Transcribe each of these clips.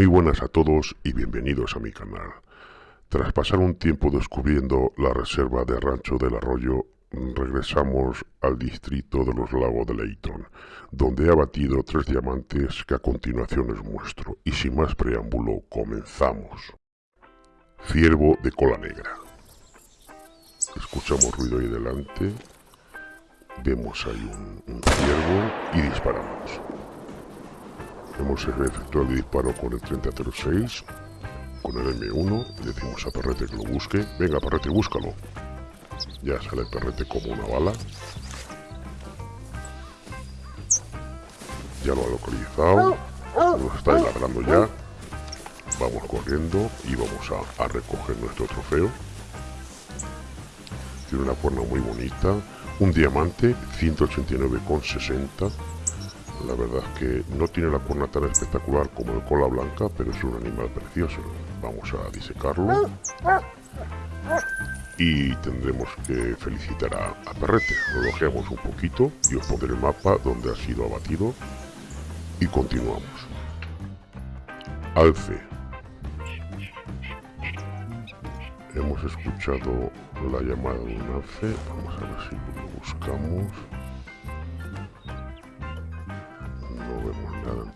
Muy buenas a todos y bienvenidos a mi canal. Tras pasar un tiempo descubriendo la reserva de Rancho del Arroyo, regresamos al distrito de los lagos de Leighton, donde he abatido tres diamantes que a continuación os muestro. Y sin más preámbulo, comenzamos. Ciervo de cola negra. Escuchamos ruido ahí delante. Vemos ahí un, un ciervo y disparamos. Hemos efectuado el disparo con el 3006, con el M1, decimos a Perrete que lo busque. Venga, Perrete, búscalo. Ya sale Perrete como una bala. Ya lo ha localizado. Nos está ladrando ya. Vamos corriendo y vamos a, a recoger nuestro trofeo. Tiene una cuerna muy bonita. Un diamante, 189,60 la verdad es que no tiene la cuerna tan espectacular como el cola blanca, pero es un animal precioso. Vamos a disecarlo. Y tendremos que felicitar a, Perrete. Lo un poquito y os pondré el mapa donde ha sido abatido. Y continuamos. Alce. Hemos escuchado la llamada de un alce. Vamos a ver si lo buscamos.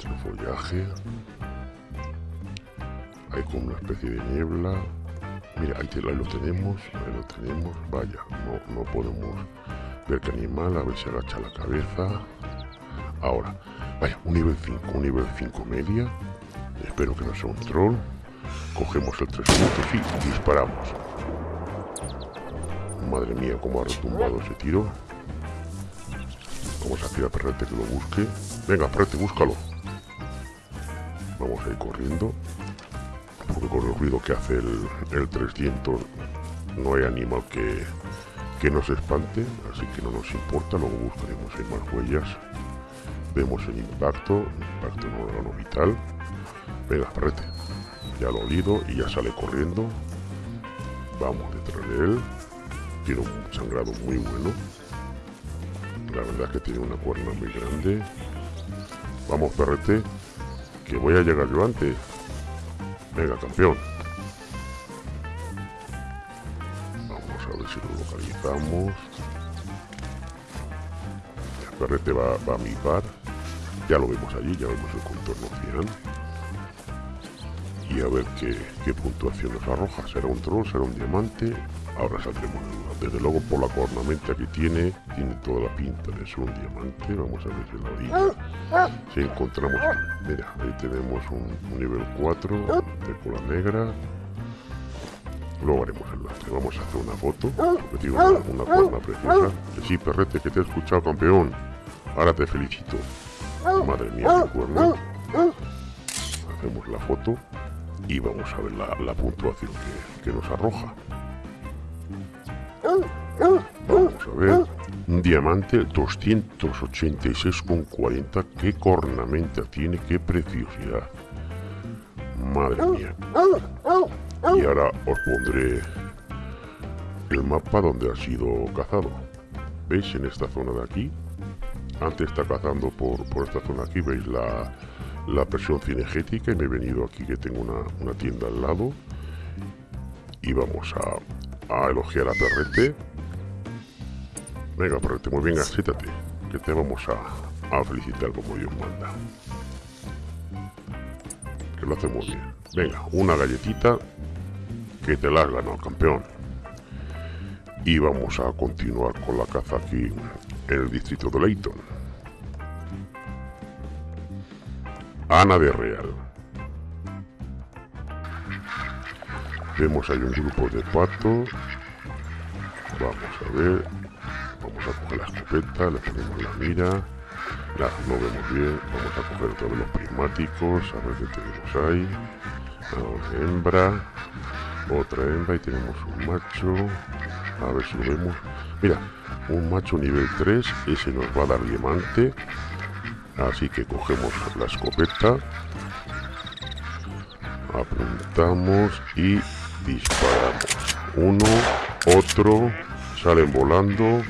El follaje. Hay como una especie de niebla. Mira, ahí, lo tenemos, ahí lo tenemos. Vaya, no, no podemos ver qué animal, a ver si agacha la cabeza. Ahora, vaya, un nivel 5, un nivel 5 media. Espero que no sea un troll. Cogemos el 3 puntos y disparamos. Madre mía, cómo ha retumbado ese tiro. Vamos a decir a Perrete que lo busque. Venga, Perrete, búscalo. Vamos a ir corriendo. Porque con el ruido que hace el, 300 no hay animal que, que nos espante. Así que no nos importa. Luego buscaremos más huellas. Vemos el impacto. Impacto en órgano vital. Venga, Perrete. Ya lo olido y ya sale corriendo. Vamos detrás de él. Tiene un sangrado muy bueno. La verdad es que tiene una cuerna muy grande. Vamos, perrete. Que voy a llegar yo antes. Venga, campeón. Vamos a ver si lo localizamos. El perrete va, va a mi par. Ya lo vemos allí, ya vemos el contorno final. Y a ver qué, qué puntuación nos arroja. ¿Será un troll? ¿Será un diamante? Ahora saldremos Desde luego por la cornamenta que tiene, tiene toda la pinta de ser un diamante. Vamos a ver si la orilla. Si encontramos, mira, ahí tenemos un, nivel 4 de cola negra. Luego haremos el lastre. Vamos a hacer una foto. Porque una, una preciosa. Que sí, perrete, que te he escuchado, campeón. Ahora te felicito. Madre mía, qué cuerna. Hacemos la foto y vamos a ver la, puntuación que nos arroja. Vamos a ver. Un diamante 286,40. Qué cornamenta tiene, qué preciosidad. Madre mía. Y ahora os pondré el mapa donde ha sido cazado. ¿Veis? En esta zona de aquí. Antes está cazando por, por esta zona aquí. ¿Veis la, la presión cinegética? Y me he venido aquí que tengo una, una tienda al lado. Y vamos a, a elogiar a Perrete. Venga, Perrete, muy bien, acéptate, que te vamos a, a felicitar como Dios manda. Que lo hacemos bien. Venga, una galletita que te la has ganado, campeón. Y vamos a continuar con la caza aquí en el distrito de Leighton. Ana de Real. Vemos hay un grupo de patos. Vamos a ver. Vamos a coger la escopeta, le ponemos la mira. No vemos bien. Vamos a coger todos los prismáticos. A ver qué tenemos ahí. Una hembra. Otra hembra y tenemos un macho. A ver si lo vemos. Mira, un macho nivel 3. Ese nos va a dar diamante. Así que cogemos la escopeta. Apuntamos y disparamos uno otro salen volando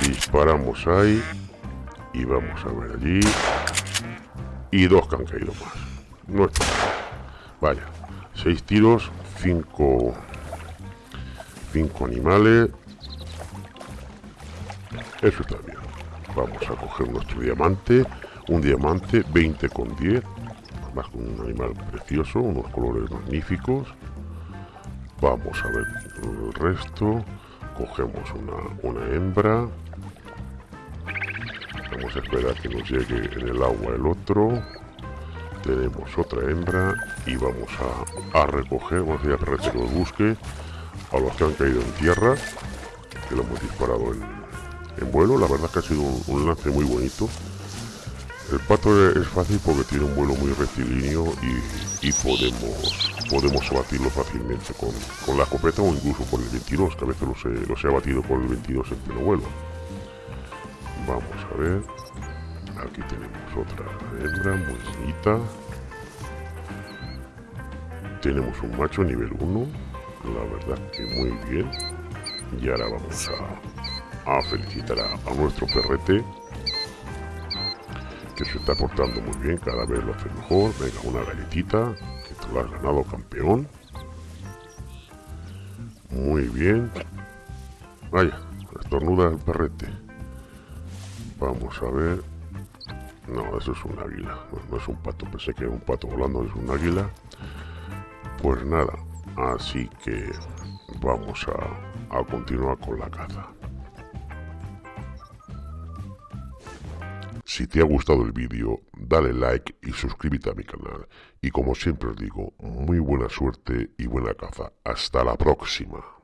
disparamos ahí y vamos a ver allí y dos que han caído más No está Vaya, seis tiros, cinco, cinco animales. Eso está bien. Vamos a coger nuestro diamante. Un diamante, 20 con 10. Además un animal precioso, unos colores magníficos. Vamos a ver el resto. Cogemos una, una hembra. Vamos a esperar que nos llegue en el agua el otro tenemos otra hembra y vamos a, recoger, vamos a ir a que busque a los que han caído en tierra, que lo hemos disparado en, vuelo, la verdad que ha sido un, lance muy bonito. El pato es fácil porque tiene un vuelo muy rectilíneo y, podemos podemos abatirlo fácilmente con, la escopeta o incluso con el 22, que a veces los he, los he abatido con el 22 en pleno vuelo. Vamos a ver. Aquí tenemos otra hembra muy bonita. Tenemos un macho nivel 1. La verdad que muy bien. Y ahora vamos a, felicitar a, nuestro perrete. Que se está portando muy bien. Cada vez lo hace mejor. Venga, una galletita. Que te lo has ganado campeón. Muy bien. Vaya, estornuda el perrete. Vamos a ver. No, eso es un águila, no, es un pato. Pensé que era un pato volando, es un águila. Pues nada, así que vamos a, a continuar con la caza. Si te ha gustado el vídeo, dale like y suscríbete a mi canal. Y como siempre os digo, muy buena suerte y buena caza. Hasta la próxima.